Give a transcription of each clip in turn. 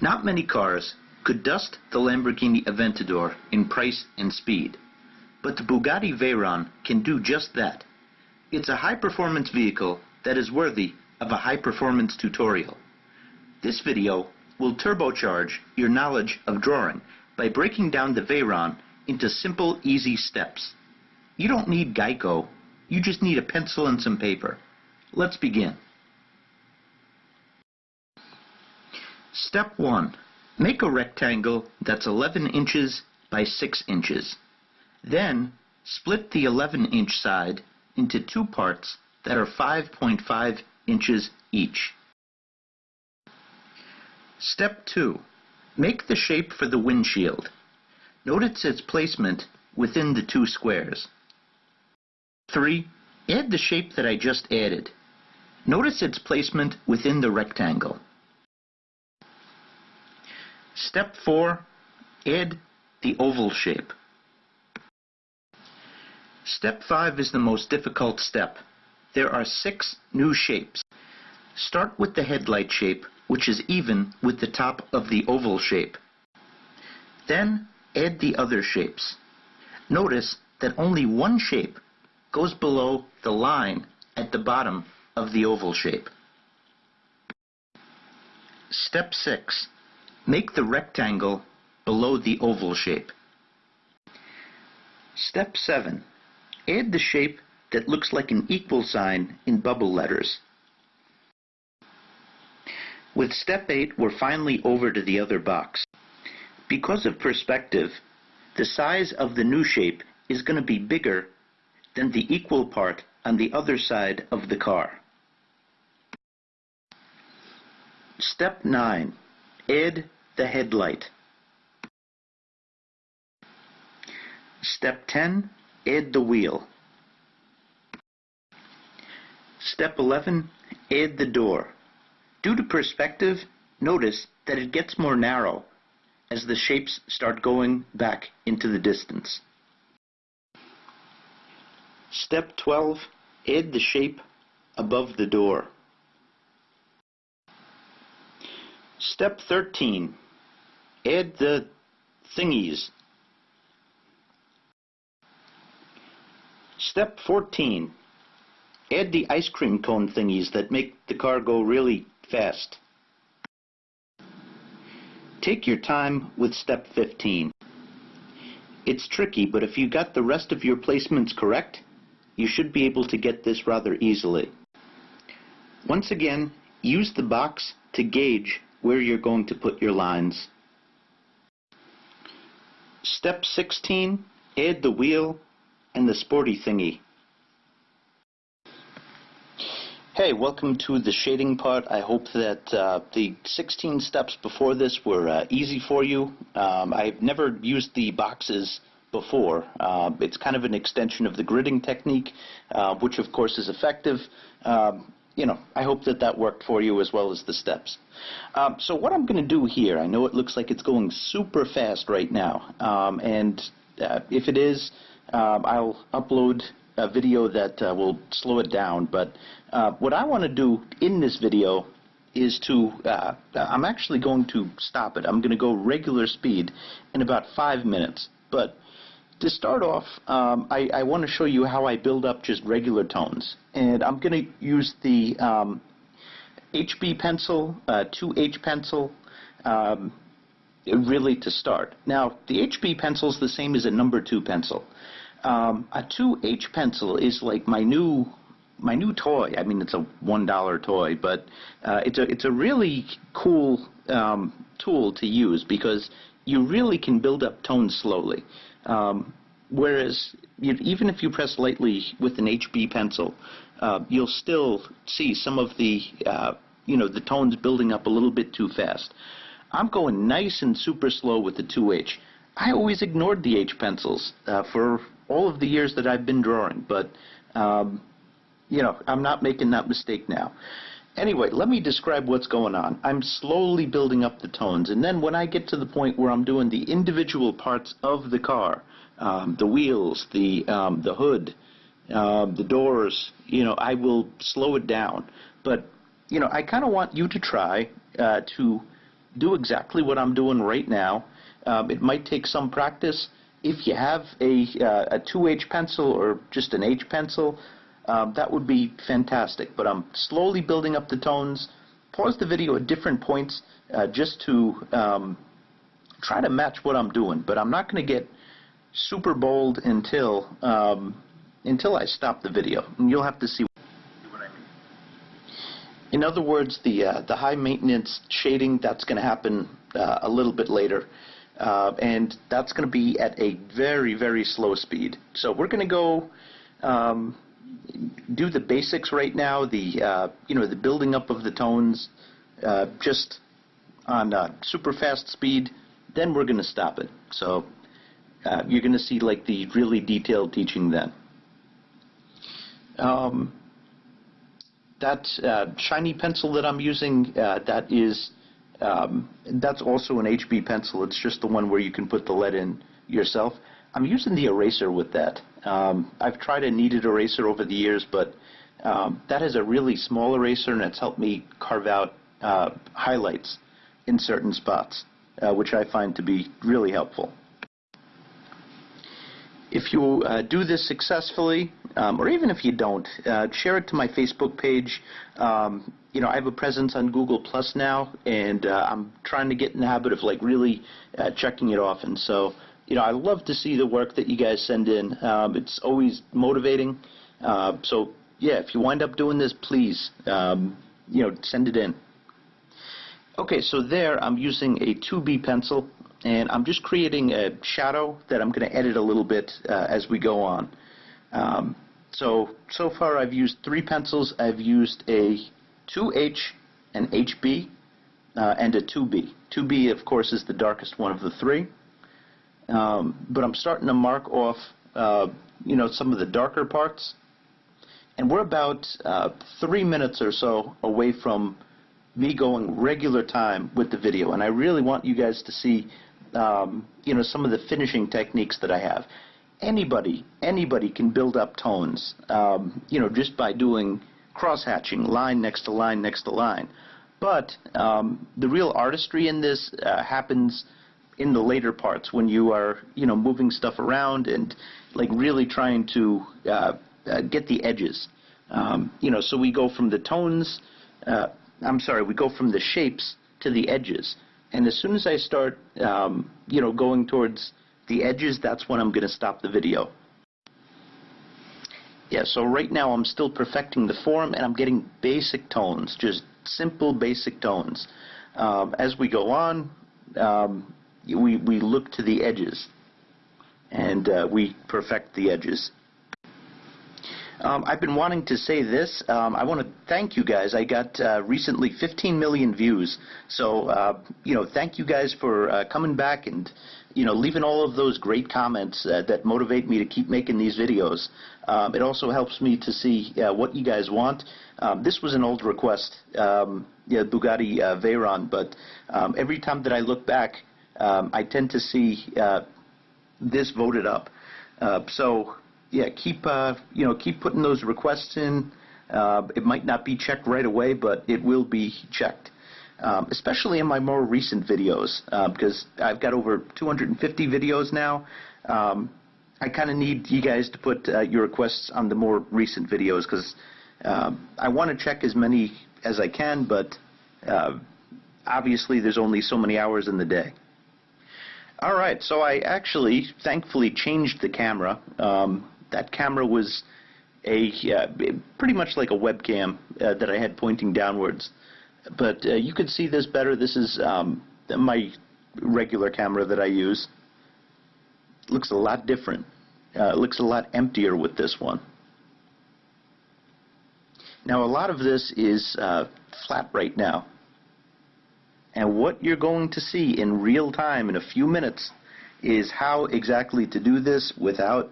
Not many cars could dust the Lamborghini Aventador in price and speed, but the Bugatti Veyron can do just that. It's a high-performance vehicle that is worthy of a high-performance tutorial. This video will turbocharge your knowledge of drawing by breaking down the Veyron into simple, easy steps. You don't need Geico, you just need a pencil and some paper. Let's begin. Step 1. Make a rectangle that's 11 inches by 6 inches. Then, split the 11 inch side into two parts that are 5.5 inches each. Step 2. Make the shape for the windshield. Notice its placement within the two squares. 3. Add the shape that I just added. Notice its placement within the rectangle. Step 4. Add the oval shape. Step 5 is the most difficult step. There are six new shapes. Start with the headlight shape, which is even with the top of the oval shape. Then add the other shapes. Notice that only one shape goes below the line at the bottom of the oval shape. Step 6. Make the rectangle below the oval shape. Step 7. Add the shape that looks like an equal sign in bubble letters. With step 8, we're finally over to the other box. Because of perspective, the size of the new shape is going to be bigger than the equal part on the other side of the car. Step 9. Add the headlight. Step 10. Add the wheel. Step 11. Add the door. Due to perspective, notice that it gets more narrow as the shapes start going back into the distance. Step 12. Add the shape above the door. Step 13. Add the thingies. Step 14. Add the ice cream cone thingies that make the car go really fast. Take your time with step 15. It's tricky, but if you got the rest of your placements correct, you should be able to get this rather easily. Once again, use the box to gauge where you're going to put your lines. Step 16, add the wheel and the sporty thingy. Hey, welcome to the shading part. I hope that uh, the 16 steps before this were uh, easy for you. Um, I've never used the boxes before. Uh, it's kind of an extension of the gridding technique, uh, which of course is effective. Um, you know, I hope that that worked for you as well as the steps. Um, so what I'm going to do here, I know it looks like it's going super fast right now, um, and uh, if it is, um, I'll upload a video that uh, will slow it down, but uh, what I want to do in this video is to, uh, I'm actually going to stop it. I'm going to go regular speed in about five minutes, but to start off, um, I, I want to show you how I build up just regular tones. And I'm going to use the um, HB pencil, uh, 2H pencil, um, really to start. Now, the HB pencil is the same as a number 2 pencil. Um, a 2H pencil is like my new my new toy. I mean, it's a one dollar toy, but uh, it's a it's a really cool um, tool to use because you really can build up tones slowly. Um, whereas you, even if you press lightly with an HB pencil, uh, you'll still see some of the uh, you know the tones building up a little bit too fast. I'm going nice and super slow with the 2H. I always ignored the H pencils uh, for all of the years that I've been drawing, but um, you know I'm not making that mistake now. Anyway, let me describe what's going on. I'm slowly building up the tones, and then when I get to the point where I'm doing the individual parts of the car, um, the wheels, the um, the hood, uh, the doors, you know, I will slow it down. But you know, I kind of want you to try uh, to do exactly what I'm doing right now. Um, it might take some practice. If you have a, uh, a 2H pencil or just an H pencil, um, that would be fantastic. But I'm slowly building up the tones. Pause the video at different points uh, just to um, try to match what I'm doing. But I'm not going to get super bold until um, until I stop the video. And you'll have to see what I mean. In other words, the uh, the high maintenance shading that's going to happen uh, a little bit later. Uh, and that's going to be at a very, very slow speed. So we're going to go um, do the basics right now, the uh, you know the building up of the tones, uh, just on uh, super fast speed. Then we're going to stop it. So uh, you're going to see like the really detailed teaching then. Um, that uh, shiny pencil that I'm using, uh, that is um, that's also an HB pencil. It's just the one where you can put the lead in yourself. I'm using the eraser with that. Um, I've tried a kneaded eraser over the years, but um, that is a really small eraser, and it's helped me carve out uh, highlights in certain spots, uh, which I find to be really helpful. If you uh, do this successfully, um, or even if you don't, uh, share it to my Facebook page. Um, you know, I have a presence on Google Plus now, and uh, I'm trying to get in the habit of like really uh, checking it often. So you know, I love to see the work that you guys send in. Um, it's always motivating. Uh, so, yeah, if you wind up doing this, please, um, you know, send it in. Okay, so there I'm using a 2B pencil, and I'm just creating a shadow that I'm going to edit a little bit uh, as we go on. Um, so, so far I've used three pencils. I've used a 2H, an HB, uh, and a 2B. 2B, of course, is the darkest one of the three. Um, but I'm starting to mark off, uh, you know, some of the darker parts. And we're about uh, three minutes or so away from me going regular time with the video. And I really want you guys to see, um, you know, some of the finishing techniques that I have. Anybody, anybody can build up tones, um, you know, just by doing cross-hatching, line next to line next to line. But um, the real artistry in this uh, happens in the later parts when you are you know moving stuff around and like really trying to uh, uh, get the edges. Um, you know, so we go from the tones. Uh, I'm sorry, we go from the shapes to the edges. And as soon as I start, um, you know, going towards the edges, that's when I'm going to stop the video. Yeah, so right now I'm still perfecting the form and I'm getting basic tones, just simple basic tones. Um, as we go on, um, we, we look to the edges and uh, we perfect the edges. Um, I've been wanting to say this. Um, I want to thank you guys. I got uh, recently 15 million views. So, uh, you know, thank you guys for uh, coming back and, you know, leaving all of those great comments uh, that motivate me to keep making these videos. Um, it also helps me to see uh, what you guys want. Um, this was an old request, um, yeah, Bugatti uh, Veyron, but um, every time that I look back, um, I tend to see uh, this voted up. Uh, so yeah, keep uh, you know keep putting those requests in. Uh, it might not be checked right away, but it will be checked. Um, especially in my more recent videos, uh, because I've got over 250 videos now. Um, I kind of need you guys to put uh, your requests on the more recent videos because um, I want to check as many as I can, but obviously there's only so many hours in the day. All right, so I actually, thankfully, changed the camera. Um, that camera was a uh, pretty much like a webcam uh, that I had pointing downwards. But uh, you could see this better. This is um, my regular camera that I use. looks a lot different. Uh, looks a lot emptier with this one. Now, a lot of this is uh, flat right now. And what you're going to see in real time in a few minutes is how exactly to do this without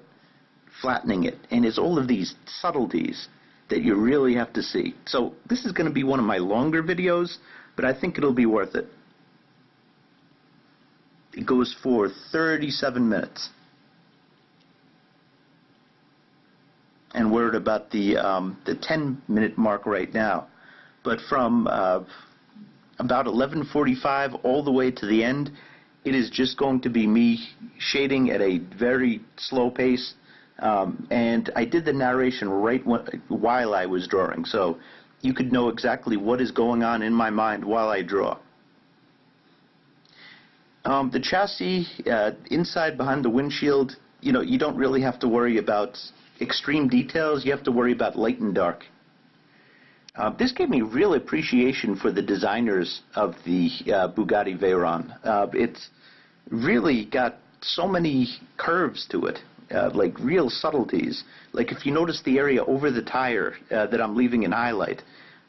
flattening it. And it's all of these subtleties that you really have to see. So this is going to be one of my longer videos, but I think it'll be worth it. It goes for 37 minutes. And we're at about the, um, the 10 minute mark right now. But from uh, about 11:45 all the way to the end, it is just going to be me shading at a very slow pace. Um, and I did the narration right when, while I was drawing, so you could know exactly what is going on in my mind while I draw. Um, the chassis uh, inside behind the windshield, you know, you don't really have to worry about extreme details. You have to worry about light and dark. Uh, this gave me real appreciation for the designers of the uh, Bugatti Veyron. Uh, it's really got so many curves to it, uh, like real subtleties. Like if you notice the area over the tire uh, that I'm leaving in highlight,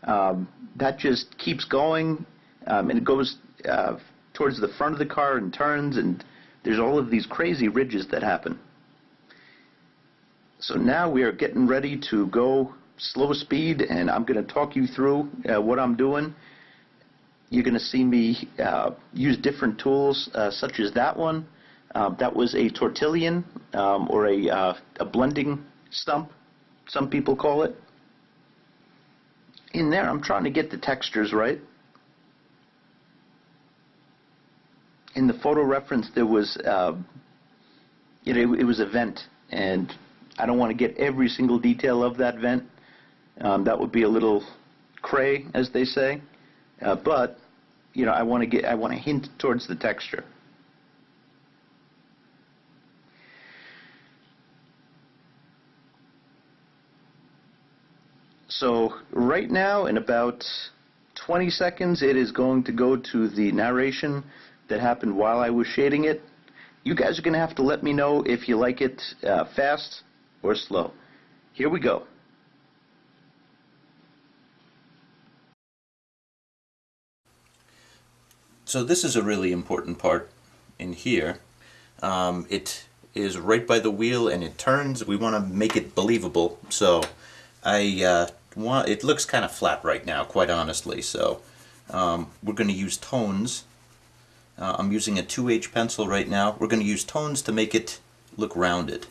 um, that just keeps going, um, and it goes uh, towards the front of the car and turns, and there's all of these crazy ridges that happen. So now we are getting ready to go slow speed, and I'm going to talk you through uh, what I'm doing. You're going to see me uh, use different tools, uh, such as that one. Um, that was a tortillon, um, or a, uh, a blending stump, some people call it. In there, I'm trying to get the textures right. In the photo reference, there was, uh, it, it was a vent, and I don't want to get every single detail of that vent. Um, that would be a little cray, as they say. Uh, but you know, I want to get, I want to hint towards the texture. So right now, in about 20 seconds, it is going to go to the narration that happened while I was shading it. You guys are going to have to let me know if you like it uh, fast or slow. Here we go. So this is a really important part in here. Um, it is right by the wheel and it turns. We want to make it believable. So I uh, want, it looks kind of flat right now, quite honestly. So um, we're going to use tones. Uh, I'm using a 2H pencil right now. We're going to use tones to make it look rounded.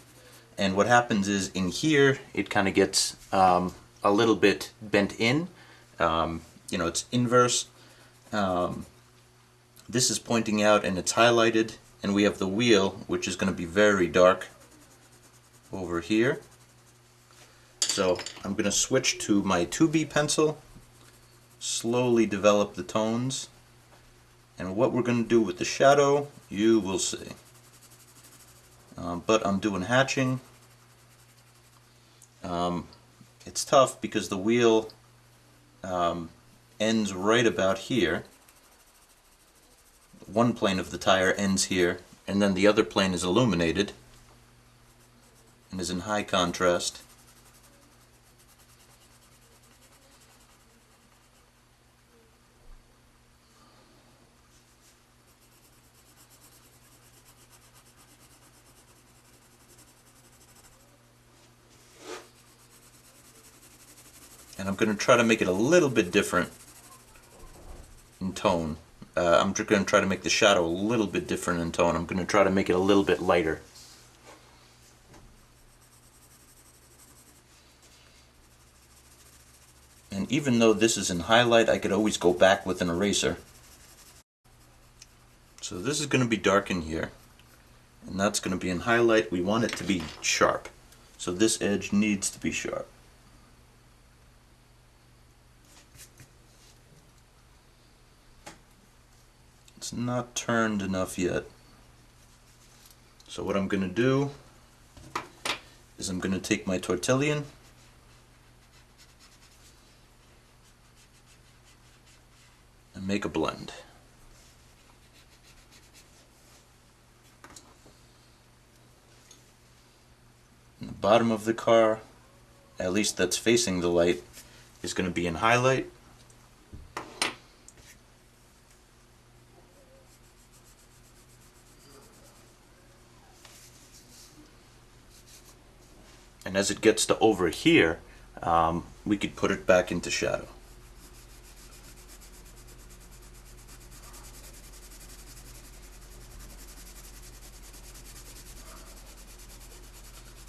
And what happens is in here, it kind of gets um, a little bit bent in. Um, you know, it's inverse. Um, this is pointing out and it's highlighted and we have the wheel which is going to be very dark over here. So I'm going to switch to my 2B pencil slowly develop the tones and what we're going to do with the shadow you will see. Um, but I'm doing hatching. Um, it's tough because the wheel um, ends right about here one plane of the tire ends here, and then the other plane is illuminated and is in high contrast. And I'm going to try to make it a little bit different in tone. Uh, I'm going to try to make the shadow a little bit different in tone. I'm going to try to make it a little bit lighter. And even though this is in highlight, I could always go back with an eraser. So this is going to be dark in here. And that's going to be in highlight. We want it to be sharp. So this edge needs to be sharp. It's not turned enough yet. So what I'm going to do is I'm going to take my tortillon and make a blend. And the bottom of the car, at least that's facing the light, is going to be in highlight. As it gets to over here um, we could put it back into shadow.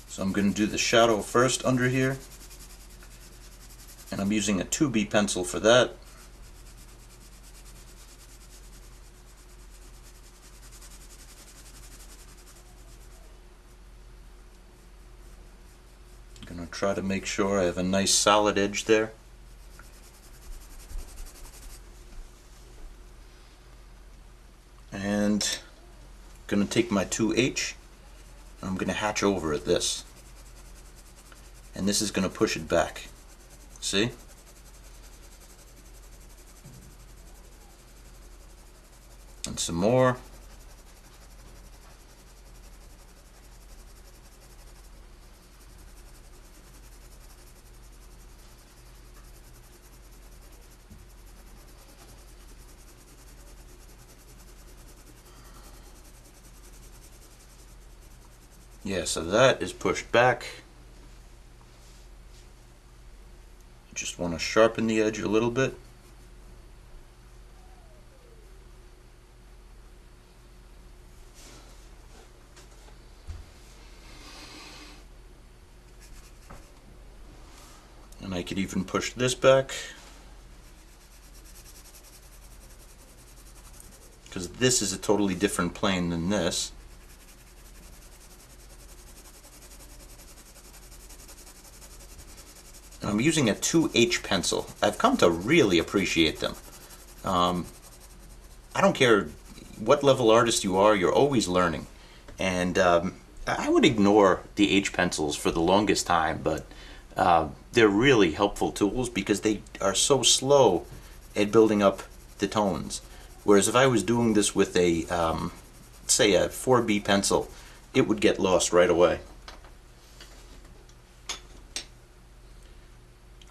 So I'm going to do the shadow first under here and I'm using a 2B pencil for that try to make sure I have a nice solid edge there. And I'm going to take my 2H and I'm going to hatch over at this. And this is going to push it back. See? And some more. Yeah, so that is pushed back. Just want to sharpen the edge a little bit. And I could even push this back. Because this is a totally different plane than this. I'm using a 2H pencil. I've come to really appreciate them. Um, I don't care what level artist you are, you're always learning. And um, I would ignore the H pencils for the longest time, but uh, they're really helpful tools because they are so slow at building up the tones. Whereas if I was doing this with a, um, say a 4B pencil, it would get lost right away.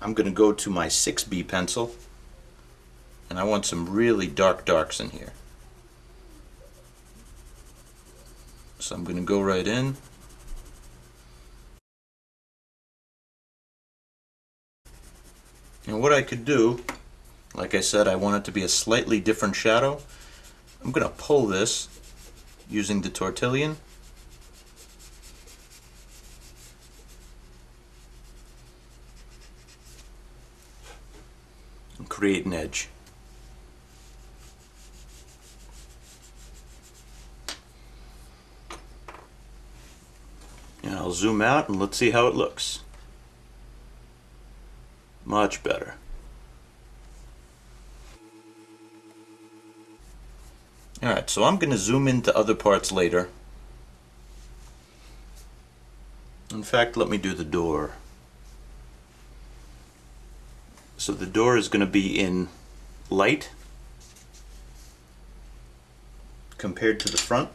I'm going to go to my 6B pencil and I want some really dark darks in here. So I'm going to go right in. And what I could do, like I said, I want it to be a slightly different shadow. I'm going to pull this using the tortillon create an edge. And I'll zoom out and let's see how it looks. Much better. Alright, so I'm going to zoom into other parts later. In fact, let me do the door. So the door is going to be in light compared to the front.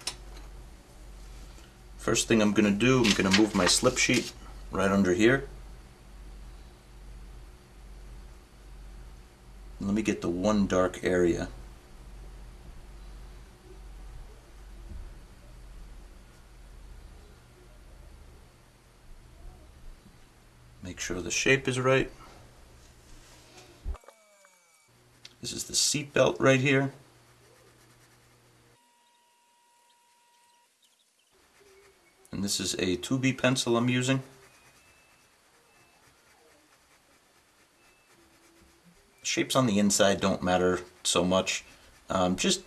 First thing I'm going to do, I'm going to move my slip sheet right under here. Let me get the one dark area. Make sure the shape is right. This is the seat belt right here. And this is a 2B pencil I'm using. Shapes on the inside don't matter so much. Um, just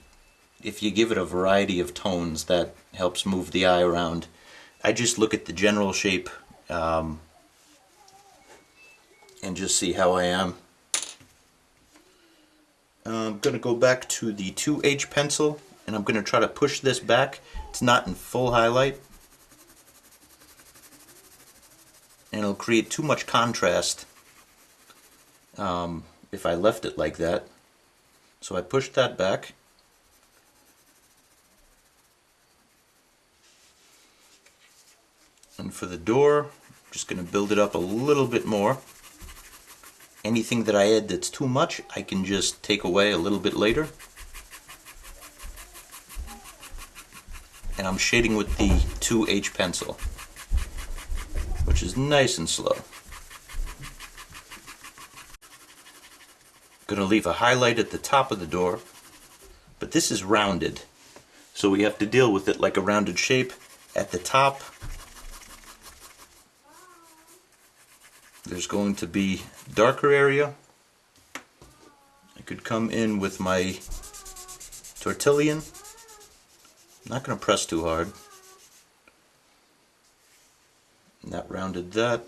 if you give it a variety of tones, that helps move the eye around. I just look at the general shape um, and just see how I am. I'm going to go back to the 2H pencil and I'm going to try to push this back. It's not in full highlight. And it'll create too much contrast um, if I left it like that. So I pushed that back. And for the door, I'm just going to build it up a little bit more. Anything that I add that's too much, I can just take away a little bit later. And I'm shading with the 2H pencil, which is nice and slow. Gonna leave a highlight at the top of the door, but this is rounded. So we have to deal with it like a rounded shape at the top there's going to be darker area. I could come in with my tortillon. I'm not going to press too hard. And that rounded that.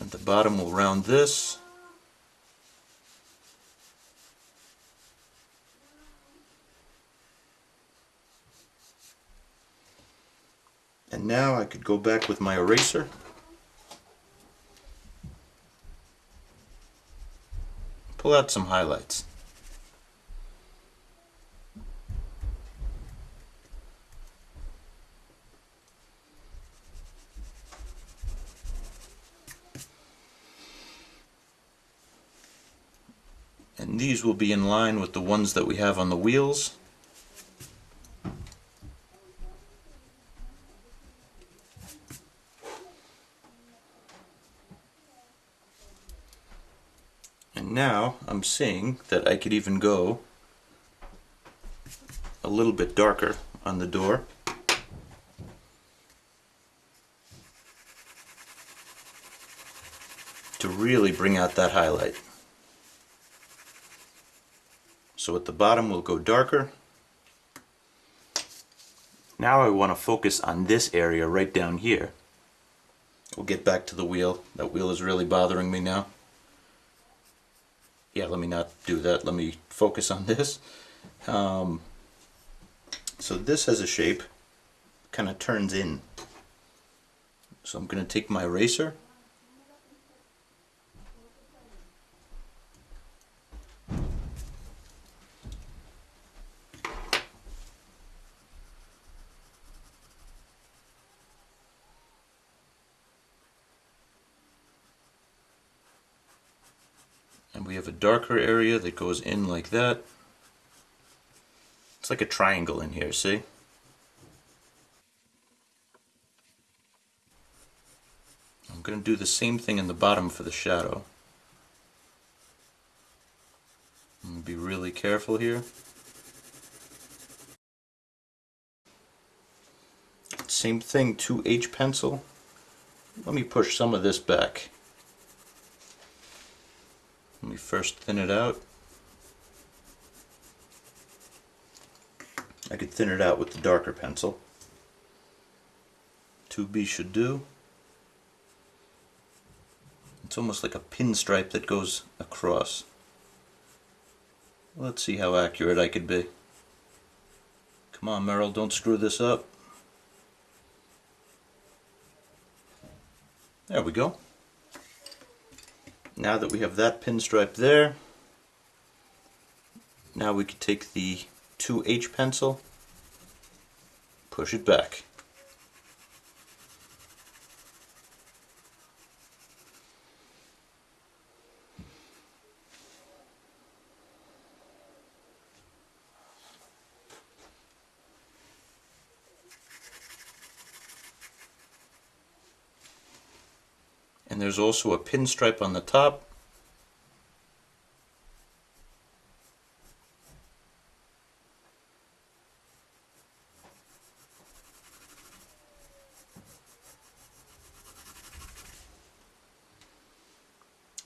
At the bottom we'll round this. And now I could go back with my eraser. Pull out some highlights. And these will be in line with the ones that we have on the wheels. Now I'm seeing that I could even go a little bit darker on the door. to really bring out that highlight. So at the bottom we'll go darker. Now I want to focus on this area right down here. We'll get back to the wheel. That wheel is really bothering me now. Yeah, let me not do that. Let me focus on this. Um, so this has a shape, kind of turns in. So I'm going to take my eraser darker area that goes in like that. It's like a triangle in here, see? I'm going to do the same thing in the bottom for the shadow. be really careful here. Same thing, 2H pencil. Let me push some of this back. Let me first thin it out. I could thin it out with the darker pencil. 2B should do. It's almost like a pinstripe that goes across. Let's see how accurate I could be. Come on Merrill, don't screw this up. There we go. Now that we have that pinstripe there, now we can take the 2H pencil, push it back. And there's also a pinstripe on the top.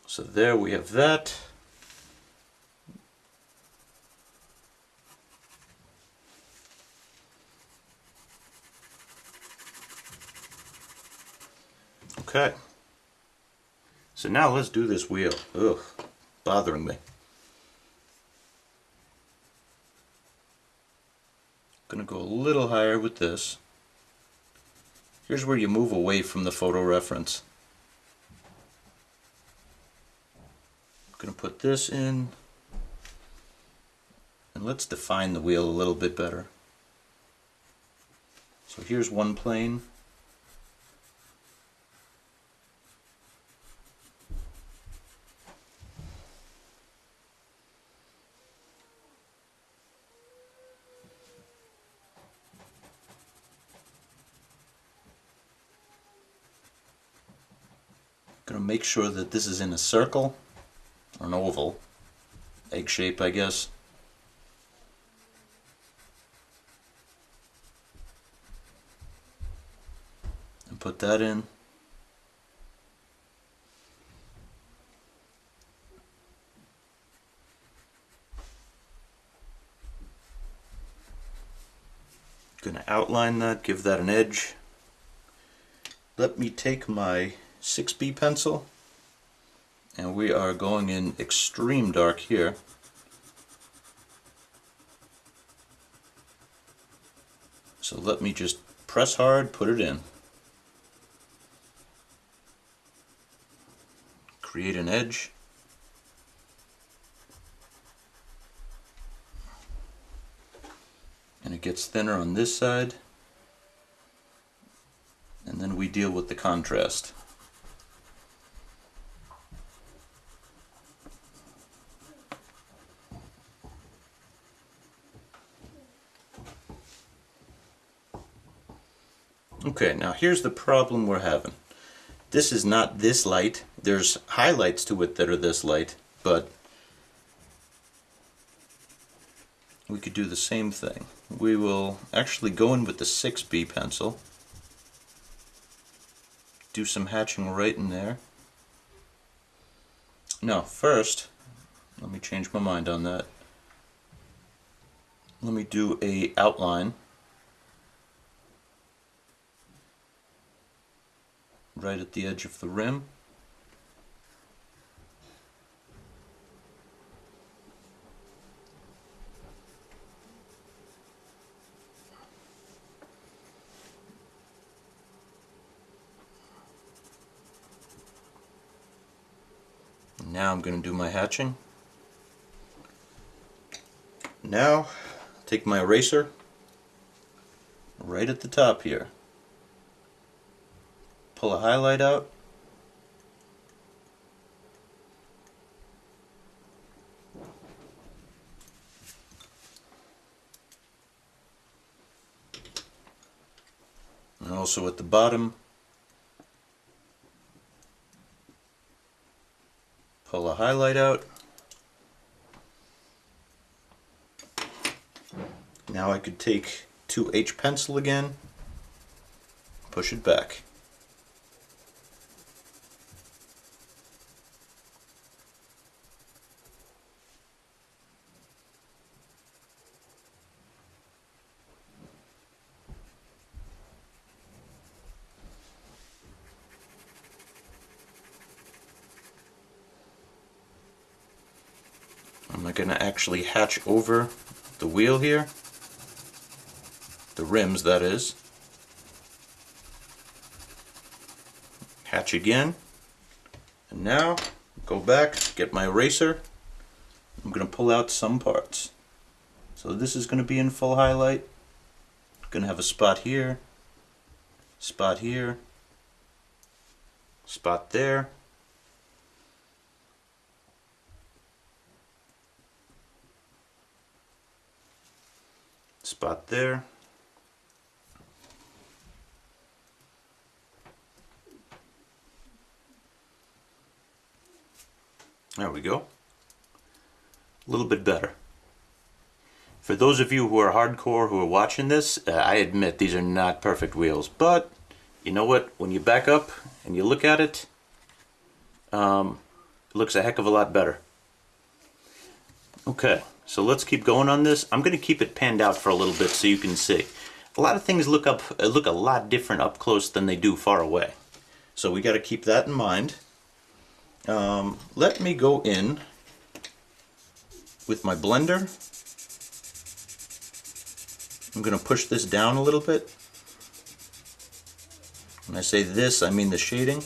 So there we have that. Okay. So now let's do this wheel. Ugh, bothering me. Gonna go a little higher with this. Here's where you move away from the photo reference. Gonna put this in and let's define the wheel a little bit better. So here's one plane going to make sure that this is in a circle or an oval egg shape I guess. And put that in. Going to outline that give that an edge. Let me take my 6B pencil And we are going in extreme dark here. So let me just press hard, put it in. Create an edge. And it gets thinner on this side. And then we deal with the contrast. Okay, now here's the problem we're having. This is not this light. There's highlights to it that are this light, but we could do the same thing. We will actually go in with the 6B pencil, do some hatching right in there. Now, first, let me change my mind on that. Let me do a outline right at the edge of the rim. Now I'm going to do my hatching. Now, take my eraser right at the top here pull a highlight out. And also at the bottom, pull a highlight out. Now I could take 2H pencil again, push it back. I'm going to actually hatch over the wheel here, the rims that is. Hatch again, and now go back, get my eraser, I'm going to pull out some parts. So this is going to be in full highlight, going to have a spot here, spot here, spot there, spot there. There we go. A little bit better. For those of you who are hardcore who are watching this, uh, I admit these are not perfect wheels, but you know what? When you back up and you look at it, um, it looks a heck of a lot better. Okay. So let's keep going on this. I'm going to keep it panned out for a little bit so you can see. A lot of things look up look a lot different up close than they do far away. So we got to keep that in mind. Um, let me go in with my blender. I'm going to push this down a little bit. When I say this, I mean the shading.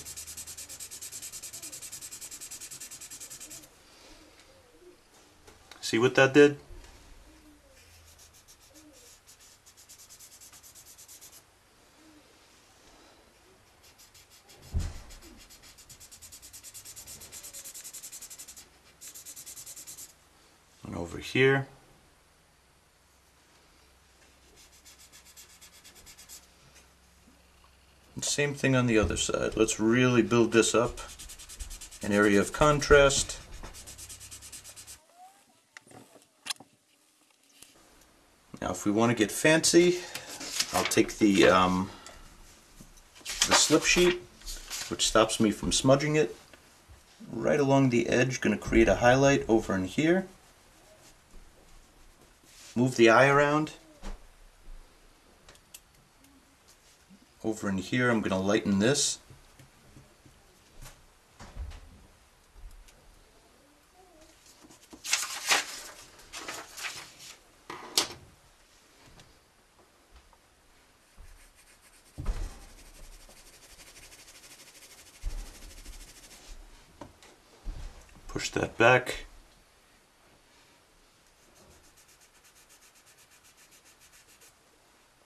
See what that did? And over here. And same thing on the other side. Let's really build this up. An area of contrast. Now if we want to get fancy, I'll take the, um, the slip sheet, which stops me from smudging it, right along the edge, going to create a highlight over in here. Move the eye around. Over in here I'm going to lighten this. Push that back.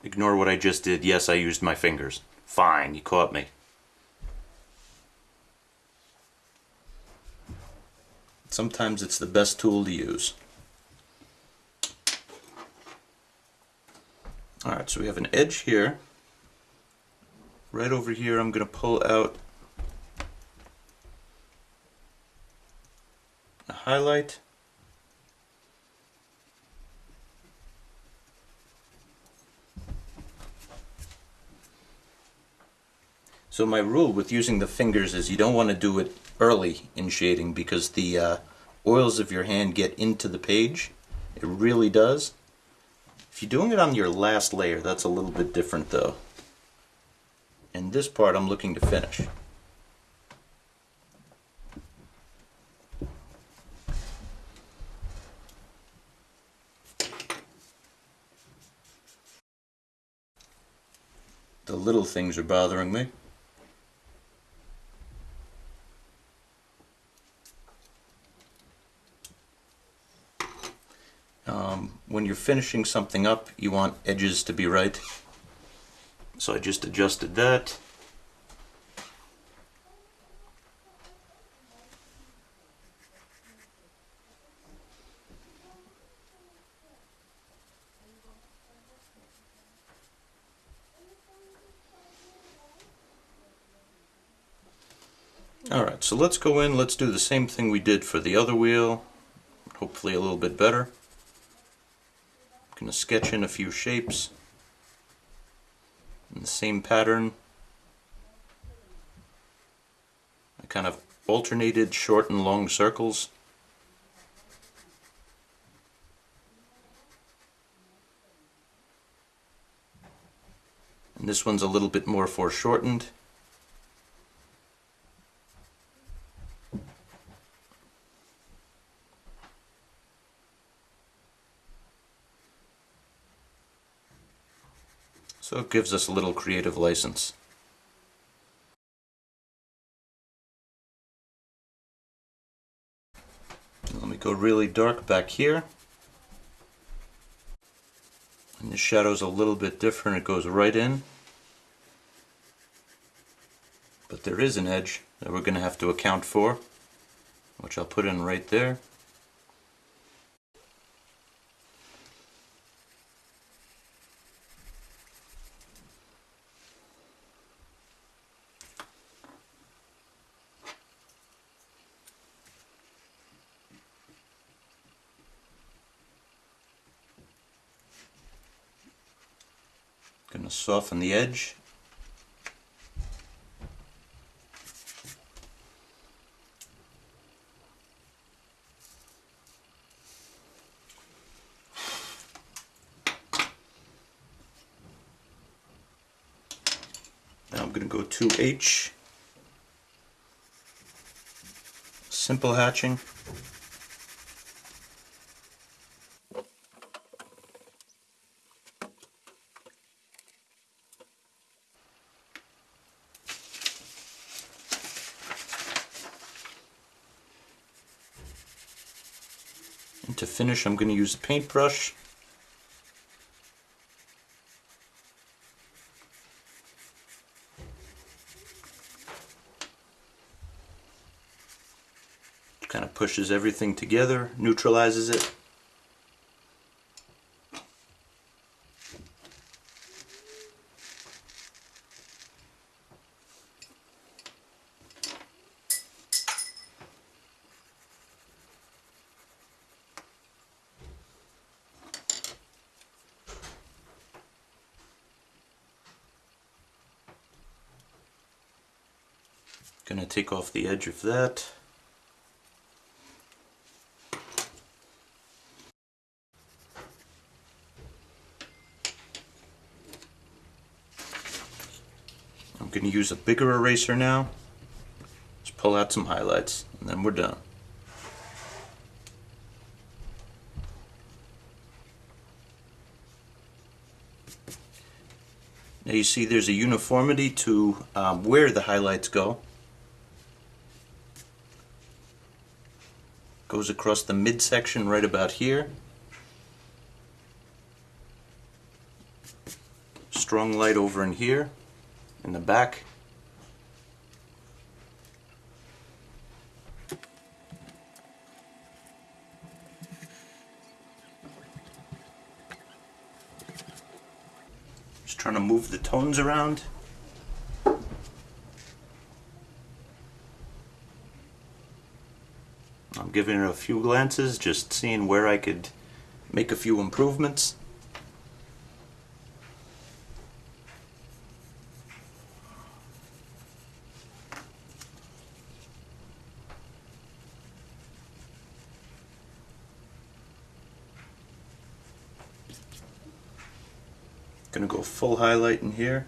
Ignore what I just did. Yes, I used my fingers. Fine, you caught me. Sometimes it's the best tool to use. Alright, so we have an edge here. Right over here I'm going to pull out highlight. So my rule with using the fingers is you don't want to do it early in shading because the uh, oils of your hand get into the page. It really does. If you're doing it on your last layer, that's a little bit different though. And this part I'm looking to finish. The little things are bothering me. Um, when you're finishing something up, you want edges to be right. So I just adjusted that. Alright, so let's go in, let's do the same thing we did for the other wheel, hopefully a little bit better. I'm going to sketch in a few shapes in the same pattern. I kind of alternated short and long circles. And this one's a little bit more foreshortened. So it gives us a little creative license. Let me go really dark back here. And the shadow's a little bit different, it goes right in. But there is an edge that we're going to have to account for, which I'll put in right there. To soften the edge. Now I'm going to go to H. Simple hatching. Finish I'm going to use a paintbrush. Kind of pushes everything together, neutralizes it. Gonna take off the edge of that. I'm going to use a bigger eraser now. Just pull out some highlights and then we're done. Now you see there's a uniformity to um, where the highlights go. Goes across the midsection right about here. Strong light over in here, in the back. Just trying to move the tones around. Giving it a few glances, just seeing where I could make a few improvements. Gonna go full highlight in here.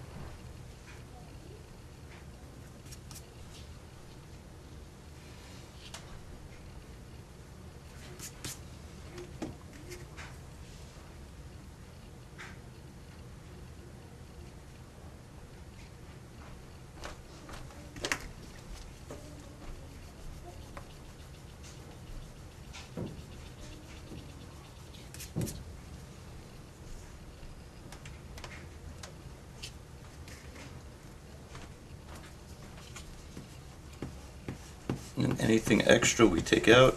And anything extra we take out.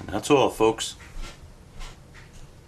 And that's all, folks.